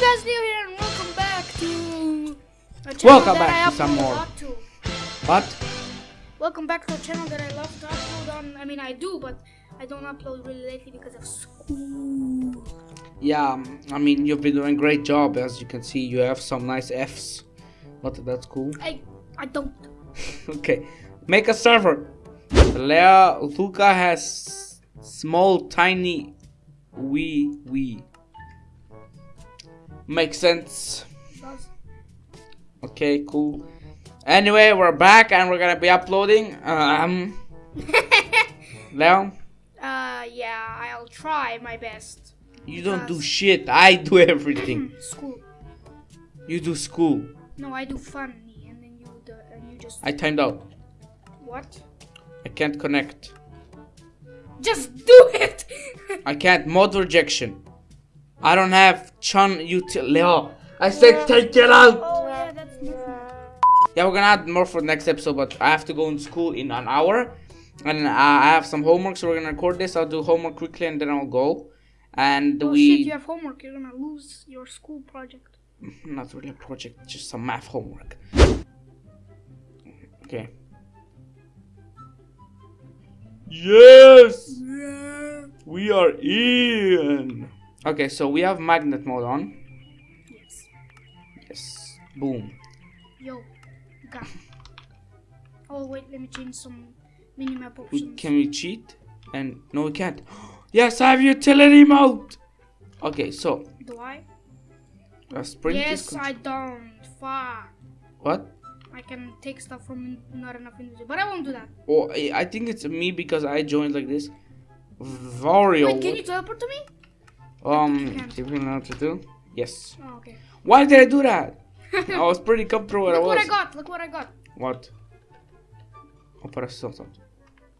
guys, here and welcome back to Welcome back to some more. to. But Welcome back to a channel that I love to upload on. I mean I do, but I don't upload really lately because of school. yeah, um, I mean you've been doing a great job. As you can see, you have some nice Fs. But that's cool. I I don't. okay, make a server. Lea Luca has small, tiny, wee wee. Makes sense. Okay, cool. Anyway, we're back and we're gonna be uploading. Um, Leo, Uh yeah, I'll try my best. you don't do shit. I do everything. School. You do school. No, I do funny, and then you do, and you just I timed out. what? I can't connect. Just do it. I can't. Mod rejection. I don't have chun util. Leo, I said take it out. oh yeah, that's. Yeah, we're gonna add more for the next episode, but I have to go in school in an hour, and uh, I have some homework, so we're gonna record this. I'll do homework quickly, and then I'll go. And Oh we shit, you have homework. You're gonna lose your school project. not really a project, just some math homework. Okay. Yes, Yeah. we are in. Okay, so we have magnet mode on. Yes. Yes. Boom. Yo, got. Oh wait, let me change some minimap options. can we cheat? And no, we can't. Yes, I have utility mode. Okay, so Do I? yes, I don't. Fuck. what? I can take stuff from not enough individual, but I won't do that. Oh, I I think it's me because I joined like this. Vario. Wait, can you teleport to me? Um, do you know what to do? Yes. Oh, okay. Why did I do that? I was pretty comfortable where I Look what I got. Look what I got. What? Operação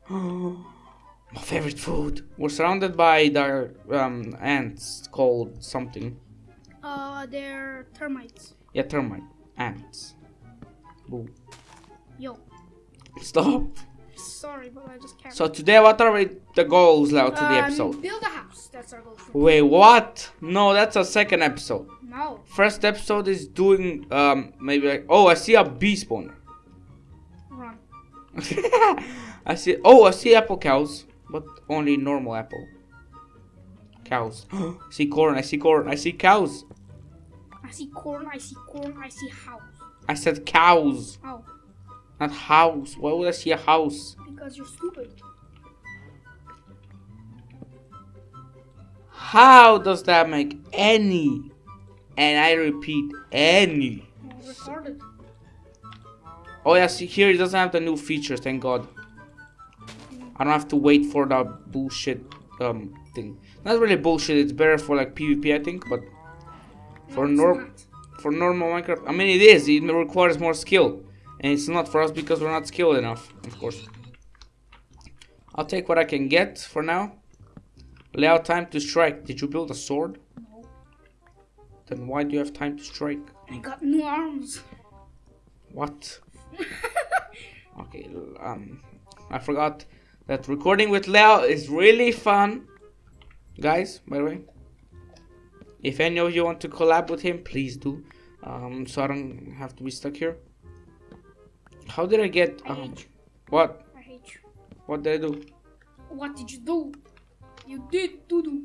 My favorite food. We're surrounded by the um, ants called something. Uh, they're termites. Yeah, termite. Ants. Boo. Yo, Stop. Sorry, but I just can't. So today, what are we, the goals now to the Um, episode? Build a house. That's our goal. Wait, what? No, that's a second episode. No. First episode is doing um maybe like oh I see a bee spawner. Run. I see oh I see apple cows, but only normal apple. Cows. see corn, I see corn, I see cows. I see corn. I see corn. I see house. I said cows, Oh, not house. Why would I see a house? because you're stupid. How does that make any? And I repeat, any. Retarded. Oh yeah, see here it doesn't have the new feature, thank god. I don't have to wait for the bullshit um thing. Not really bullshit, it's better for like PvP I think, but for No, norm for normal Minecraft I mean it is, it requires more skill. And it's not for us because we're not skilled enough, of course. I'll take what I can get for now. Layout time to strike. Did you build a sword? No. Then why do you have time to strike? I got new arms. What? okay, um, I forgot that recording with Leo is really fun. Guys, by the way, if any of you want to collab with him, please do. Um, so I don't have to be stuck here. How did I get, I um, what? I hate you. What did I do? What did you do? You did doo doo.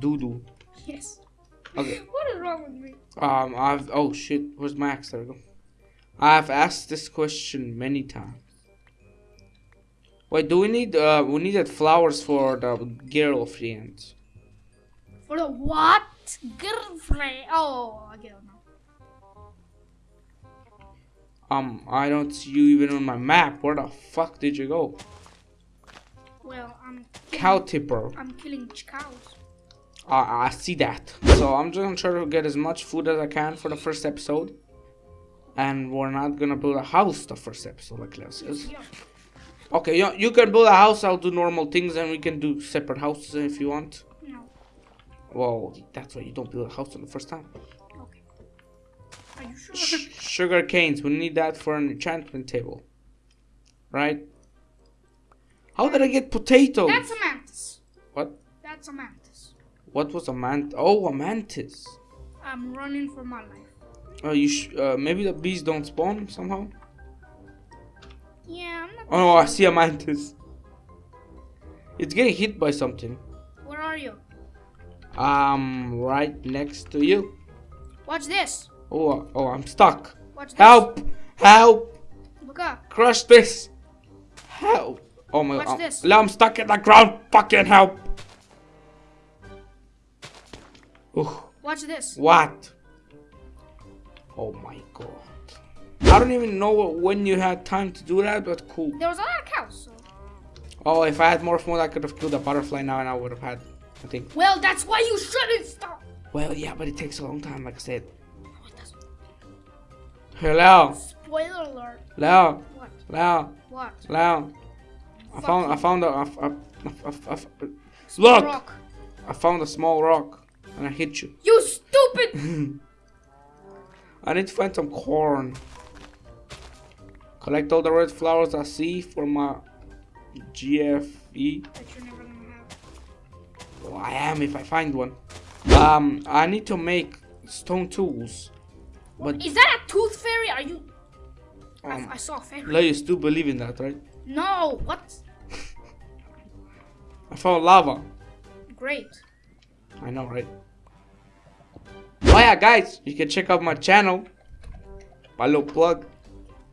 Doo doo. Yes. Okay. What is wrong with me? Um, I've, oh shit, where's my axe? There we go. I've asked this question many times. Wait, do we need, uh, we needed flowers for the girlfriend? For the what? Girlfriend. Oh, I get it Um, I don't see you even on my map. Where the fuck did you go? Well, I'm Cow tipper. I'm killing cows. Uh, I see that. So I'm just gonna try to get as much food as I can for the first episode. And we're not gonna build a house the first episode, like Leo says. Yeah. Okay, you, you can build a house, I'll do normal things, and we can do separate houses if you want. No. Well, that's why you don't build a house on the first time. Okay. Are you sure? Sugar canes, we need that for an enchantment table. Right? How did I get potatoes? That's a mantis. What? That's a mantis. What was a mant? Oh, a mantis. I'm running for my life. Uh, you sh- uh, maybe the bees don't spawn somehow. Yeah, I'm not. Oh no, I see a mantis. It's getting hit by something. Where are you? Um, right next to you. Watch this. Oh, oh, I'm stuck. Watch this. Help! Help! Crush this! Help! Oh my Watch god. this. I'm stuck in the ground. Fucking help! Ooh, Watch this. what? Oh my god. I don't even know when you had time to do that, but cool. There was a lot of cows. So. Oh, if I had more fun, I could have killed a butterfly now and I would have had, I think. Well, that's why you shouldn't stop. Well, yeah, but it takes a long time, like I said. It. Hello, Spoiler alert. Leo, What? Leo, What? Leo. I found, I found a, a, a, a, a, Look! Rock. I found a small rock and I hit you. You stupid. I need to find some corn. Collect all the red flowers I see for my GFE. that you're never gonna have. Well, I am if I find one. Um, I need to make stone tools. But Is that a tooth fairy? Are you? I- um, I, saw a fairy. Leo, you still believe in that, right? No. What? I found lava. Great. I know, right? Oh yeah, guys, you can check out my channel. My little plug.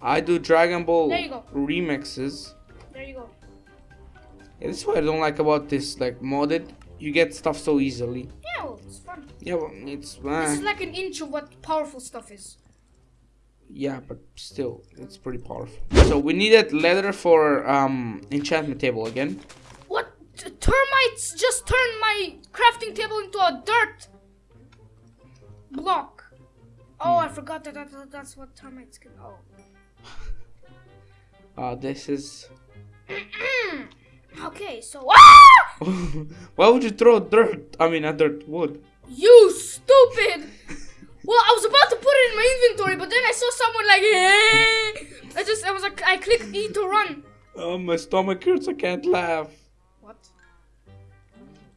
I do Dragon Ball There you go. remixes. There you go. Yeah, this is what I don't like about this, like modded. You get stuff so easily. Yeah, well, it's fun. Yeah, well, it's This uh, is like an inch of what powerful stuff is. yeah, but still, it's pretty powerful. So we needed leather for um enchantment table again. What? T- termites just turned my crafting table into a dirt block. Oh, I forgot that, that, that that's what termites can. Oh. Uh, this is. okay, so ah! Why would you throw dirt? I mean, a dirt wood. You stupid! Well, I was about to put it in my inventory, but then I saw someone like, hey! I just, I was like, I clicked E to run. Oh, my stomach hurts. I can't laugh. What?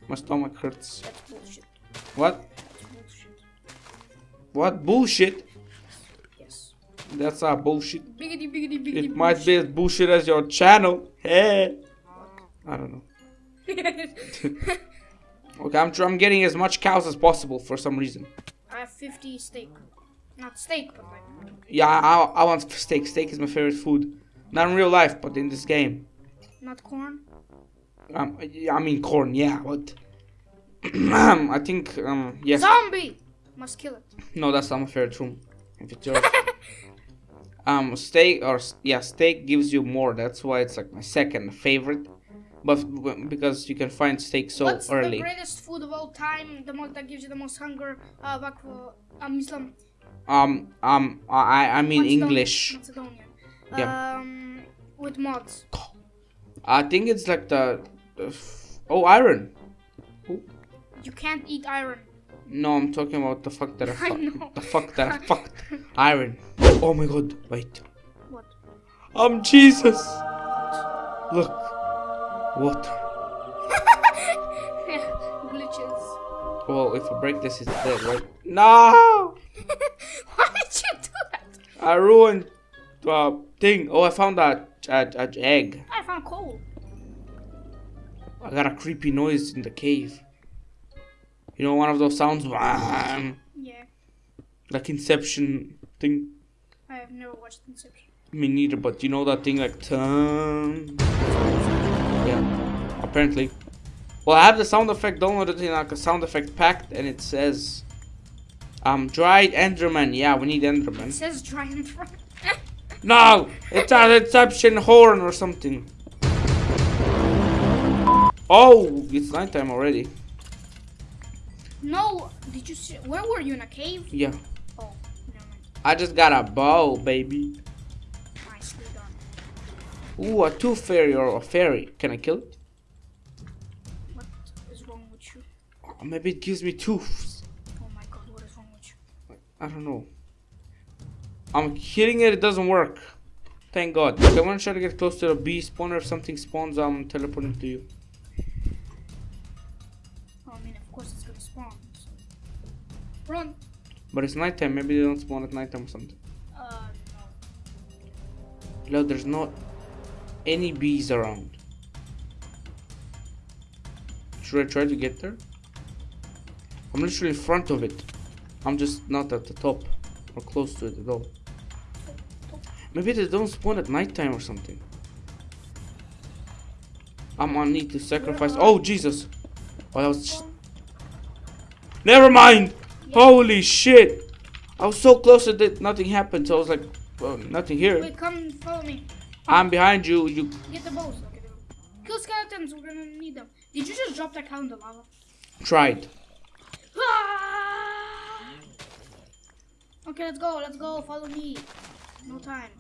My stomach hurts. That's bullshit. What? That's bullshit. What bullshit? Yes. That's our bullshit. Biggity, biggity, biggity. It might be as bullshit as your channel. Hey. I don't know. Okay, I'm, I'm getting as much cows as possible for some reason. I have 50 steak. Not steak, but like. Yeah, I, I want steak. Steak is my favorite food. Not in real life, but in this game. Not corn. Um, I mean corn, yeah, but I think um yes. Zombie! Must kill it. No, that's not my favorite room. If it's yours. um, steak or yeah, steak gives you more. That's why it's like my second favorite. But because you can find steak so early. What's early. the greatest food of all time? The most that gives you the most hunger? Uh, back for um, Islam. Um, um, I I mean Macedon- English. Macedonian. Yeah. Um, with mods. I think it's like the, the f- oh iron. You can't eat iron. No, I'm talking about the fuck that I I fucked. know. The fuck that I fucked. Iron. Oh, oh my god, wait. What? I'm Jesus. Look. What? Glitches. Well, if I break this, it's dead, right? No! Why did you do that? I ruined the thing. Oh, I found that a, a egg. I found coal. I got a creepy noise in the cave. You know, one of those sounds, Yeah. like Inception thing. I have never watched Inception. Me neither, but you know that thing like turn. Yeah, apparently. Well, I have the sound effect downloaded in like a sound effect pack, and it says, um, dried Enderman. Yeah, we need It Enderman. says giant frog. No, it's an Inception horn or something. Oh, it's nighttime already. no, did you see? Where were you in a cave? Yeah, Oh, never mind. I just got a bow, baby. Ooh, a tooth fairy or a fairy. Can I kill it? What is wrong with you? Oh, maybe it gives me tooths. Oh my god, what is wrong with you? I don't know. I'm hitting it, it doesn't work. Thank God. Okay, I want to try to get close to the bee spawner. If something spawns, I'm teleporting to you. Oh, I mean, of course it's gonna spawn. So. Run. But it's nighttime. Maybe they don't spawn at nighttime or something. Uh, Leo, there's not any bees around. Should I try to get there? I'm literally in front of it. I'm just not at the top or close to it at all. Maybe they don't spawn at nighttime or something. I'm gonna need to sacrifice. Oh Jesus! Oh, that was. Never mind. Holy shit! I was so close that nothing happened. So I was like, well, nothing here. Wait, come follow me. I'm behind you. You. Get the bows. Okay, Kill skeletons. We're gonna need them. Did you just drop that cow in the lava? Tried. Ah! Okay, let's go. Let's go. Follow me. No time.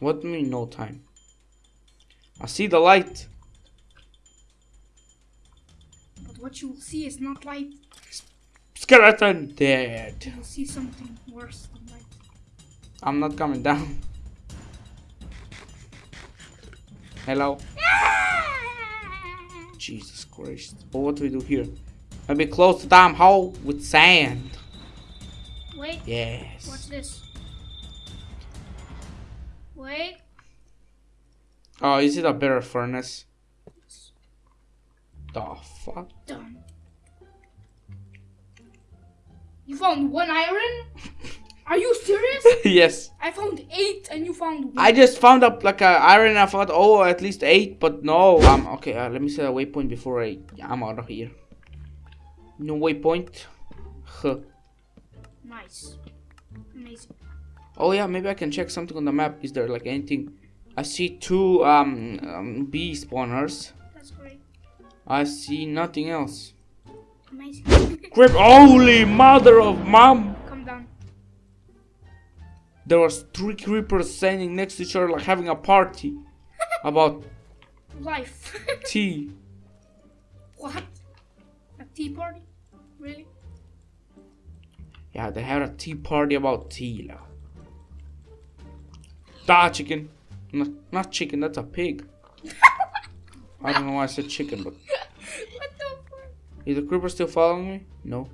What do you mean no time? I see the light. But what you will see is not light. Skeleton dead. You will see something worse than light. I'm not coming down. Hello. Jesus Christ. But what do we do here? Maybe close the damn hole with sand. Wait. Yes. What's this? Wait. Oh, is it a better furnace? The fuck? Done. You found one iron? Are you serious? yes. I found eight and you found one. I just found up like a iron. I thought, oh, at least eight, but no. Um, okay, uh, let me set a waypoint before I I'm out of here. No waypoint. Huh. Nice. Amazing. Oh yeah, maybe I can check something on the map. Is there like anything? I see two um, um bee spawners. That's great. I see nothing else. Amazing. Grip! Holy mother of mom! There was three creepers standing next to each other, like having a party about Life. tea. what? A tea party? Really? Yeah, they had a tea party about tea. lah. Da chicken. Not, not chicken, that's a pig. I don't know why I said chicken, but what the fuck? is the creeper still following me? No.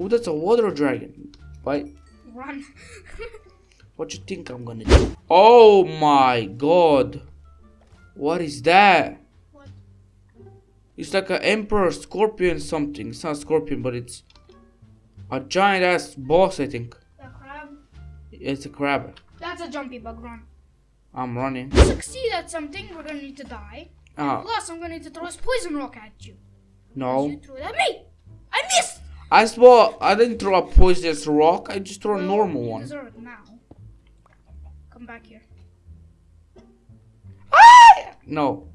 Oh, that's a water dragon. Why? Run. What you think I'm gonna do? Oh my god. What is that? what? It's like an emperor scorpion something. It's not a scorpion, but it's a giant ass boss, I think. The crab? It's a crab. That's a jumpy bug. Run. I'm running. To succeed at something, we're gonna need to die. Ah, Plus, I'm gonna need to throw this poison rock at you. no. You threw it at me. I missed. I swore I didn't throw a poisonous rock. I just threw a normal you one. deserve it now. Come back here. Ah! No.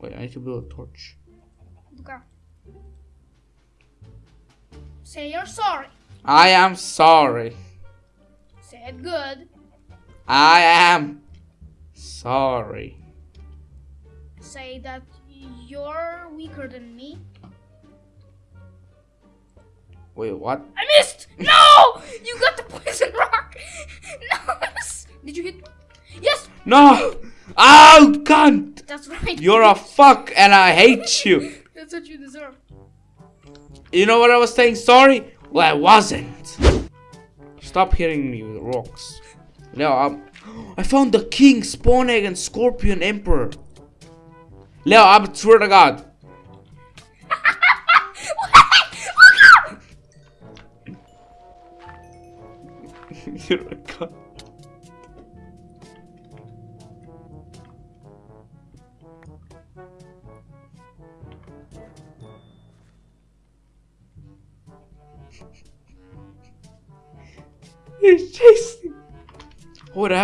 Wait, I need to build a torch. Look out. Say you're sorry. I am sorry. Say it good. I am sorry. Say that you're weaker than me. Wait, what? I missed! No! You got the poison rock! No! Did you hit? Yes! No! Oh, cunt! That's right. You're a fuck and I hate you. That's what you deserve. You know what I was saying sorry? Well, I wasn't. Stop hitting me with rocks. No, I'm. I found the king, spawn egg, and scorpion emperor. Leo, I swear to God.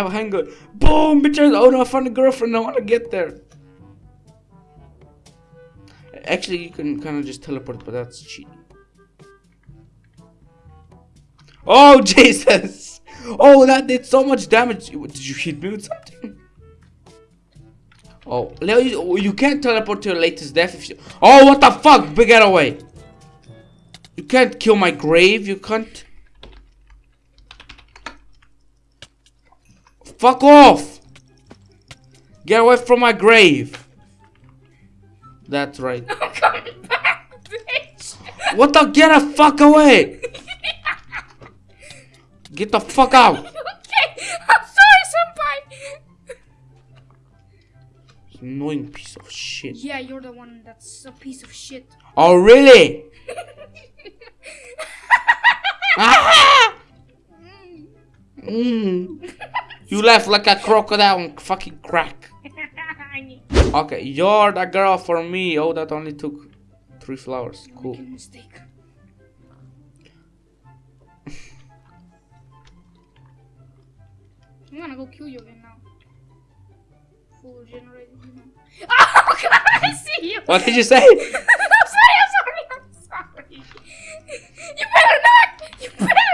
Have a handgun. Boom, bitches. Oh no, I found a girlfriend. I want to get there. Actually, you can kind of just teleport, but that's cheating. Oh, Jesus. Oh, that did so much damage. Did you hit me with something? Oh, Leo, you, oh, you can't teleport to your latest death if you... Oh, what the fuck? Big away. You can't kill my grave, you can't... Fuck off! Get away from my grave! That's right. I'm coming back, bitch! What the? Get a fuck away! Get the fuck out! okay, I'm sorry, senpai. Annoying piece of shit. Yeah, you're the one that's a piece of shit. Oh really? Ah! Mm. You laugh like a crocodile on fucking crack. Okay, you're the girl for me. Oh, that only took three flowers. Cool. I'm gonna go kill you again now. Full regenerated. You. Oh god, I see you. What did you say? I'm sorry, I'm sorry, I'm sorry. You better not! You better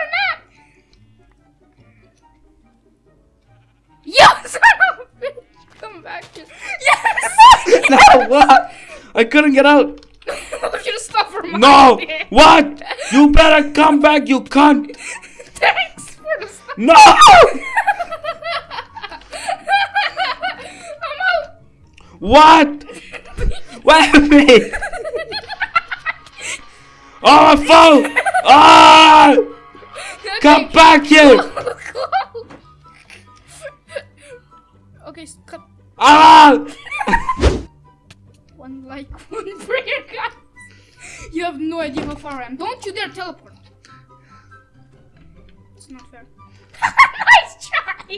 back here. Yes! no, what? I couldn't get out. I should have stopped for my No! What? You better come back, you cunt! Thanks for the stop. No! I'm out! What? What happened? Oh, my phone! Ah! Come back here! okay, cut. Ah! One like, one prayer, guys. You have no idea how far I am. Don't you dare teleport. It's not fair. nice try.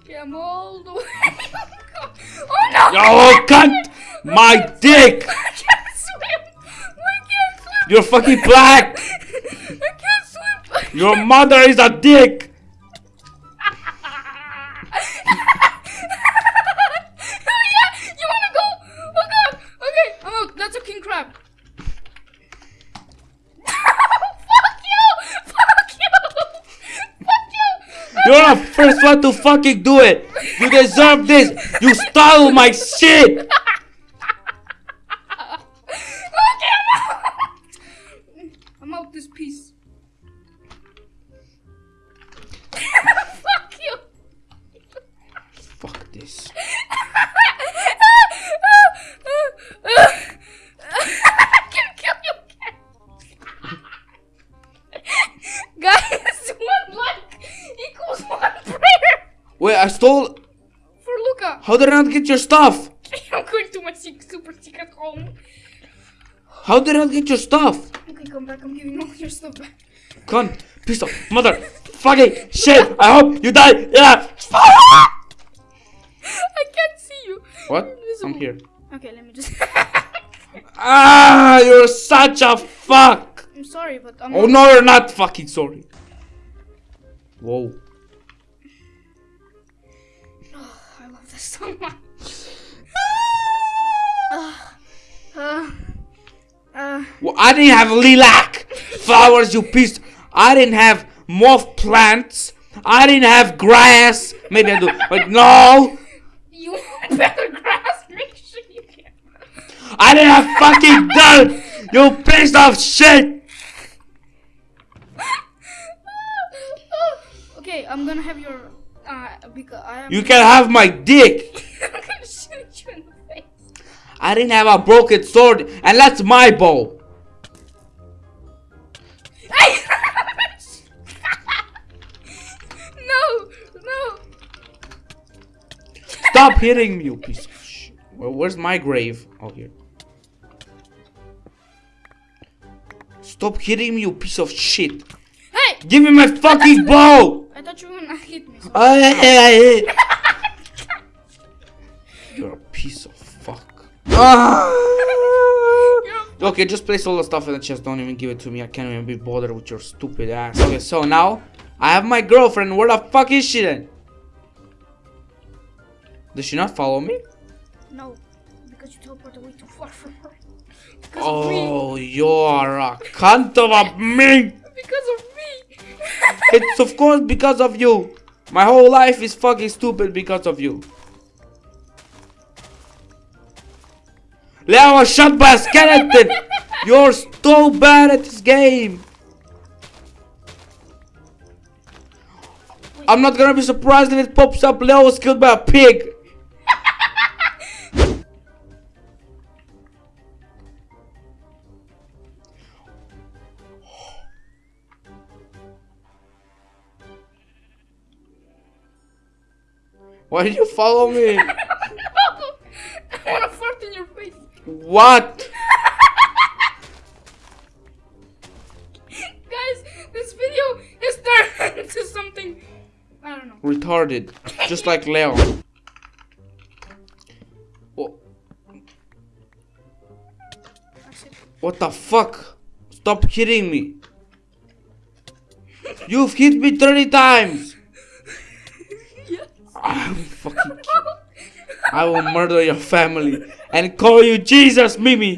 Okay, I'm all the way. oh no! Oh, cunt! My dick! I can't swim. I can't swim. You're fucking black! I can't swim. Your mother is a dick! First to fucking do it! You deserve this! You stole my shit! Okay, I'm out. I'm out this piece. Fuck you! Fuck this. I stole. for Luca. How did I not get your stuff? I'm going to my super secret home. How did I not get your stuff? Okay, come back. I'm giving all your stuff back. Cunt, piece of mother, fucking shit! I hope you die! Yeah! I can't see you. What? I'm here. Okay, let me just. Ah, you're such a fuck! I'm sorry, but I'm. Oh no, you're not fucking sorry. Whoa. This so much. uh, uh, Well, I didn't have lilac flowers, you piece. I didn't have moth plants. I didn't have grass. Maybe I do, but no. you better grasp. Make sure you get. I didn't have fucking dirt. You piece of shit. okay, I'm gonna have your. Uh, because I. You can have my dick. I'm gonna shoot you in the face. I didn't have a broken sword, and that's my bow. No, no. Stop hitting me, you piece of shit. Well, where's my grave? Oh, here. Stop hitting me, you piece of shit. Give me my fucking bow! I thought you were gonna hit me. So. You're a piece of fuck. Ah. Okay, just place all the stuff in the chest. Don't even give it to me. I can't even be bothered with your stupid ass. Okay, so now I have my girlfriend. Where the fuck is she then? Does she not follow me? No, because you teleported way too far from her. Because. Oh, you're a cunt of a me. Because of. It's of course because of you. My whole life is fucking stupid because of you. Leo was shot by a skeleton. You're so bad at this game. I'm not gonna be surprised if it pops up Leo was killed by a pig. Why did you follow me? I wanna fart in your face. What? Guys, this video is turned into something. I don't know. Retarded. Just like Leo. Wha- What the fuck? Stop hitting me. You've hit me 30 times. Yes. I will fucking kill. I will murder your family and call you Jesus, Mimi.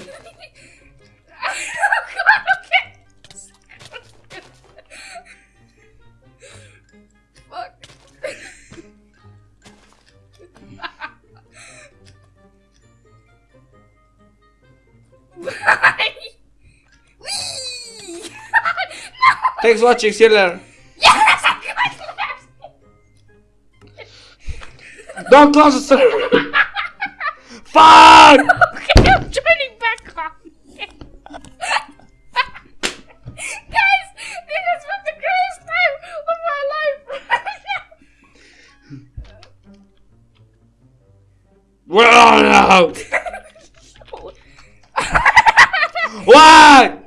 Fuck. Bye. Whee! no! Thanks for watching. See you later. Yes. Don't close the server. Fuck! Okay, I'm turning back on. Guys, this has been the greatest time of my life. Well, no. What? no,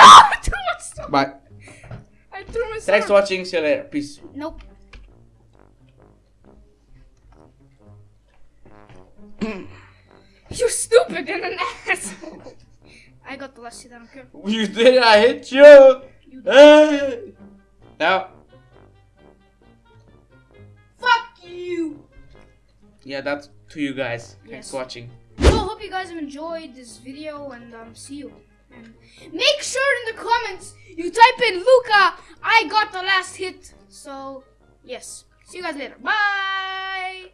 I threw my sword. Bye. I threw my sword. Thanks for watching. See you later. Peace. Nope. You're stupid and an asshole. I got the last hit, I don't care. You did. I hit you. Hey. Now. Fuck you! Yeah, that's to you guys. Thanks for watching. So, hope you guys have enjoyed this video and um, see you. And make sure in the comments you type in Luca, I got the last hit. So, yes. See you guys later. Bye!